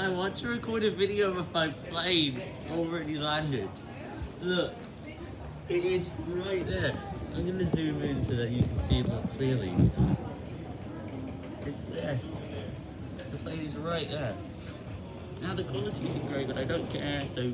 I want to record a video of my plane already landed. Look, it is right there. I'm gonna zoom in so that you can see it more clearly. It's there. The plane is right there. Now the quality isn't great, but I don't care, so